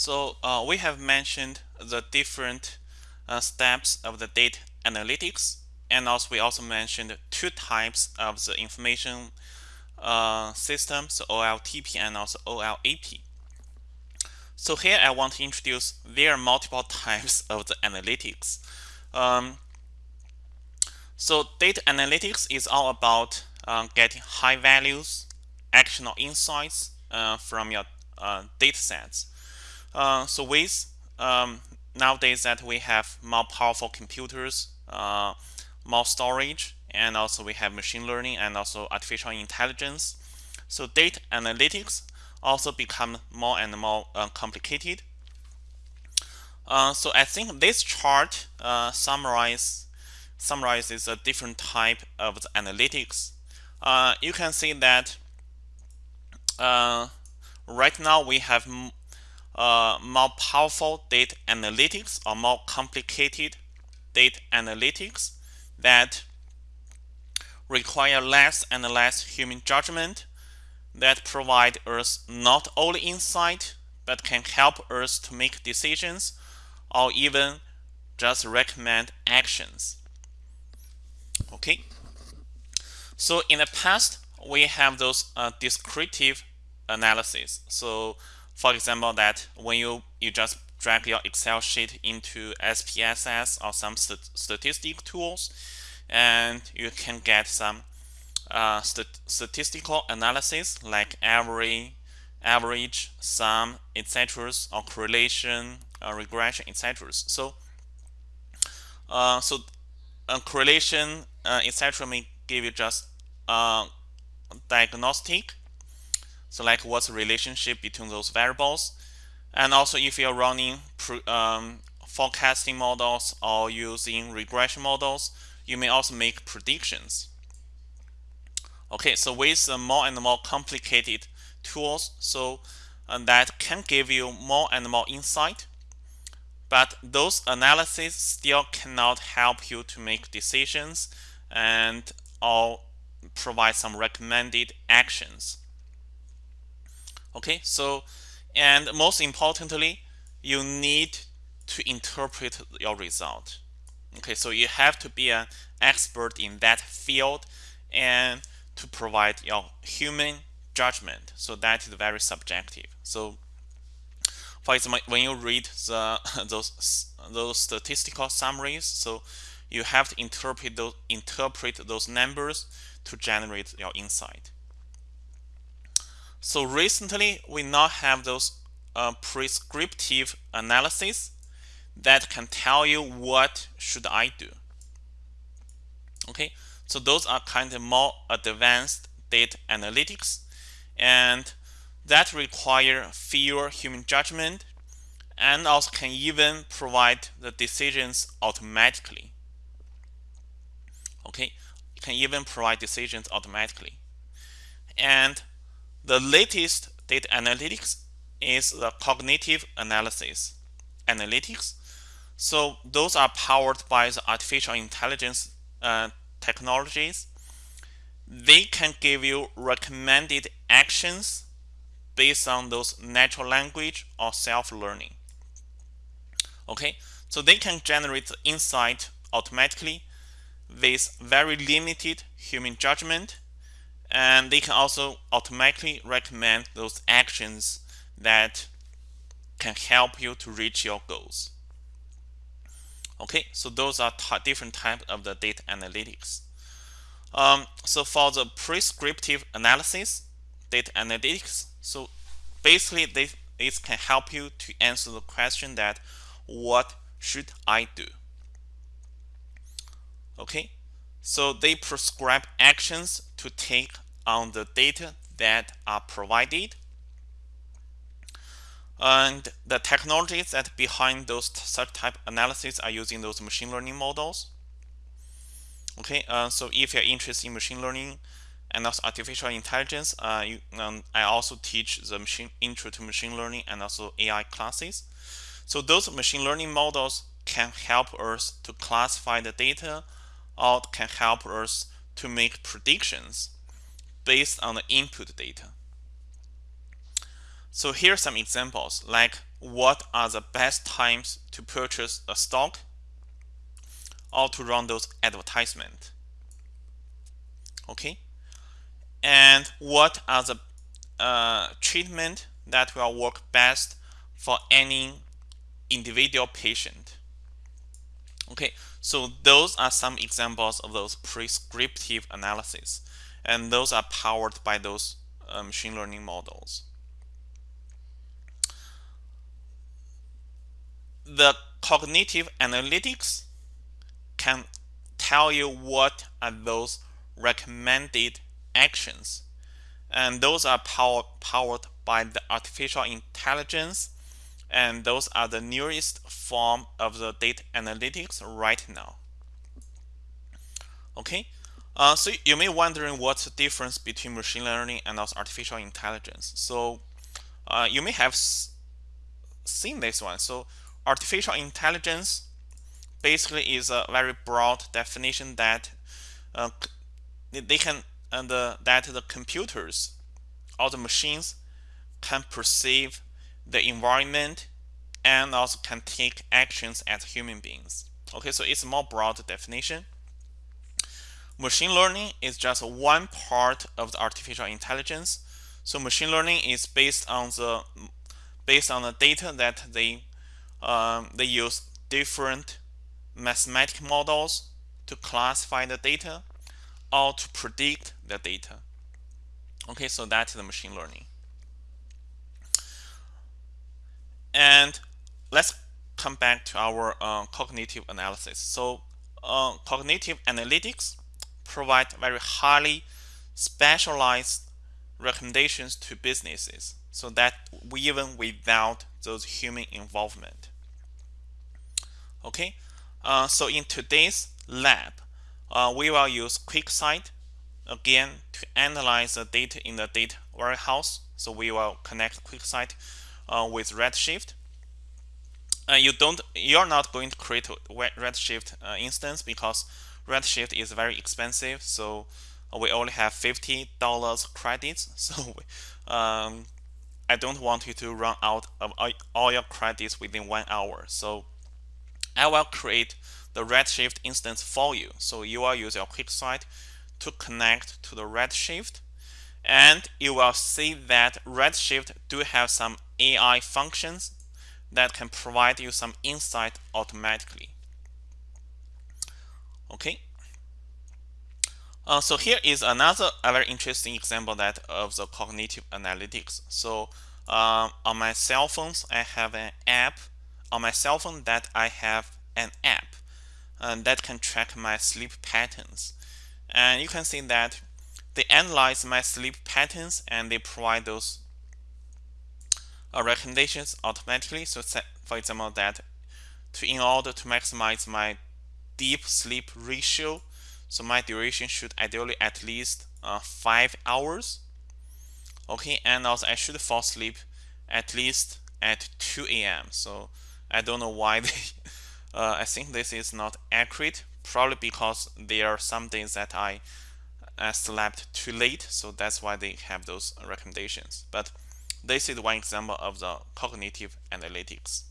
So uh, we have mentioned the different uh, steps of the data analytics and also we also mentioned two types of the information uh, systems, OLTP and also OLAP. So here I want to introduce there are multiple types of the analytics. Um, so data analytics is all about uh, getting high values, actionable insights uh, from your uh, data sets. Uh, so with um, nowadays that we have more powerful computers, uh, more storage, and also we have machine learning and also artificial intelligence. So data analytics also become more and more uh, complicated. Uh, so I think this chart uh, summarize, summarizes a different type of the analytics. Uh, you can see that right now we have uh, more powerful data analytics or more complicated data analytics that require less and less human judgment that provide us not only insight but can help us to make decisions or even just recommend actions. Okay. So in the past, we have those uh, descriptive analysis. So for example, that when you, you just drag your Excel sheet into SPSS or some st statistic tools, and you can get some uh, st statistical analysis like average, average, sum, etc., or correlation, uh, regression, etc. So, uh, so correlation, uh, etc., may give you just uh, diagnostic. So, like what's the relationship between those variables, and also if you're running um, forecasting models or using regression models, you may also make predictions. Okay, so with more and more complicated tools, so uh, that can give you more and more insight, but those analyses still cannot help you to make decisions and or provide some recommended actions. Okay, so and most importantly, you need to interpret your result. Okay, so you have to be an expert in that field and to provide your human judgment. So that is very subjective. So for example, when you read the those those statistical summaries, so you have to interpret those interpret those numbers to generate your insight. So recently, we now have those uh, prescriptive analysis that can tell you what should I do. Okay, so those are kind of more advanced data analytics and that require fewer human judgment and also can even provide the decisions automatically. Okay, can even provide decisions automatically. And the latest data analytics is the cognitive analysis analytics so those are powered by the artificial intelligence uh, technologies. They can give you recommended actions based on those natural language or self-learning. Okay, so they can generate insight automatically with very limited human judgment and they can also automatically recommend those actions that can help you to reach your goals. Okay, so those are different types of the data analytics. Um, so for the prescriptive analysis, data analytics, so basically this, this can help you to answer the question that what should I do? Okay, so they prescribe actions to take on the data that are provided and the technologies that behind those such type analysis are using those machine learning models. Okay, uh, so if you're interested in machine learning and also artificial intelligence, uh, you, um, I also teach the machine intro to machine learning and also AI classes. So those machine learning models can help us to classify the data or can help us to make predictions based on the input data. So here are some examples like what are the best times to purchase a stock or to run those advertisement. Okay? And what are the uh, treatment that will work best for any individual patient. Okay so those are some examples of those prescriptive analysis and those are powered by those uh, machine learning models. The cognitive analytics can tell you what are those recommended actions and those are power, powered by the artificial intelligence and those are the newest form of the data analytics right now. Okay? Uh, so you may wondering what's the difference between machine learning and also artificial intelligence. So uh, you may have seen this one. So artificial intelligence basically is a very broad definition that uh, they can and that the computers or the machines can perceive the environment and also can take actions as human beings. Okay, so it's a more broad definition. Machine learning is just one part of the artificial intelligence. So machine learning is based on the based on the data that they um, they use different mathematical models to classify the data or to predict the data. Okay, so that's the machine learning. And let's come back to our uh, cognitive analysis. So uh, cognitive analytics provide very highly specialized recommendations to businesses so that we even without those human involvement. Okay, uh, so in today's lab, uh, we will use QuickSight again to analyze the data in the data warehouse. So we will connect QuickSight uh, with Redshift. Uh, you don't, you're not going to create a Redshift uh, instance because Redshift is very expensive. So we only have $50 credits. So um, I don't want you to run out of all your credits within one hour. So I will create the Redshift instance for you. So you will use your QuickSight to connect to the Redshift and you will see that Redshift do have some AI functions that can provide you some insight automatically. Okay. Uh, so here is another very interesting example that of the cognitive analytics. So uh, on my cell phones, I have an app. On my cell phone, that I have an app and that can track my sleep patterns. And you can see that they analyze my sleep patterns and they provide those uh, recommendations automatically. So for example, that to in order to maximize my deep sleep ratio, so my duration should ideally at least uh, five hours. Okay, and also I should fall asleep at least at 2 a.m. So I don't know why they uh, I think this is not accurate probably because there are some days that I, I slept too late so that's why they have those recommendations but this is one example of the cognitive analytics